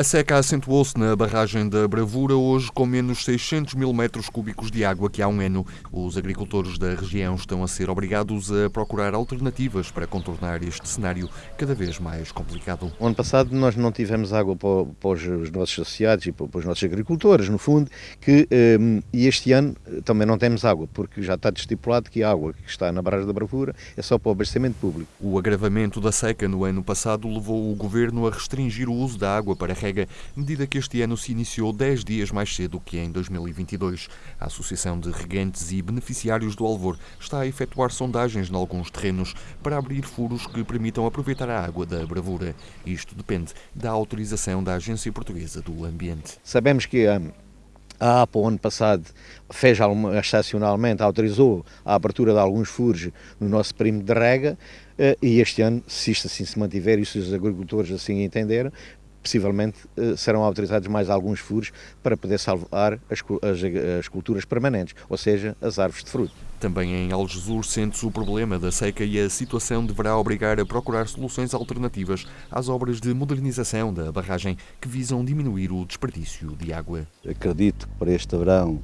A seca acentuou-se na barragem da Bravura, hoje com menos 600 mil metros cúbicos de água que há um ano. Os agricultores da região estão a ser obrigados a procurar alternativas para contornar este cenário cada vez mais complicado. O ano passado nós não tivemos água para, os nossos associados e para, os nossos agricultores, no fundo, que, um, e este ano também não temos água, porque já está estipulado que a água que está na barragem da Bravura é só para o abastecimento público. O agravamento da seca no ano passado levou o governo a restringir o uso da água para medida que este ano se iniciou 10 dias mais cedo que em 2022. A Associação de Regantes e Beneficiários do Alvor está a efetuar sondagens em alguns terrenos para abrir furos que permitam aproveitar a água da bravura. Isto depende da autorização da Agência Portuguesa do Ambiente. Sabemos que a a APA, o ano passado, fez estacionalmente, autorizou a abertura de alguns furos no nosso perímetro de rega eh, e este ano, se isto assim se mantiver e se os agricultores assim entenderem, possivelmente eh, serão autorizados mais alguns furos para poder salvar as, as, as, culturas permanentes, ou seja, as árvores de fruto. Também em Algesur sente-se o problema da seca e a situação deverá obrigar a procurar soluções alternativas às obras de modernização da barragem que visam diminuir o desperdício de água. Acredito que para este verão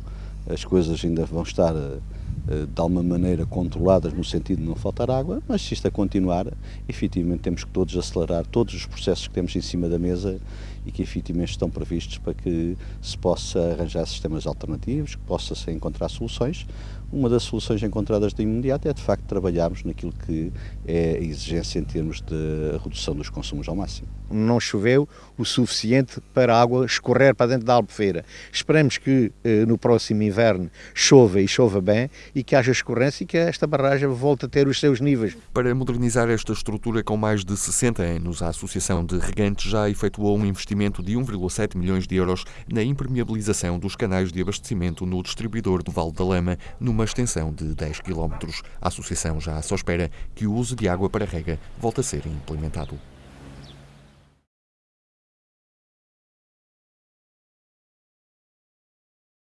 as coisas ainda vão estar eh, eh, de alguma maneira controladas no sentido de não faltar água, mas se isto a continuar, efetivamente temos que todos acelerar todos os processos que temos em cima da mesa e que efetivamente estão previstos para que se possa arranjar sistemas alternativos, que possa-se encontrar soluções. Uma das soluções encontradas de imediato é de facto trabalharmos naquilo que é a exigência em termos de redução dos consumos ao máximo. Não choveu o suficiente para a água escorrer para dentro da albufeira. Esperemos que eh, no próximo inverno chova e chova bem e que haja escorrência e que esta barragem volte a ter os seus níveis. Para modernizar esta estrutura com mais de 60 anos, a Associação de Regantes já efetuou um investimento investimento de 1,7 milhões de euros na impermeabilização dos canais de abastecimento no distribuidor do Vale da Lama, numa extensão de 10 km. A associação já só espera que o uso de água para rega volte a ser implementado.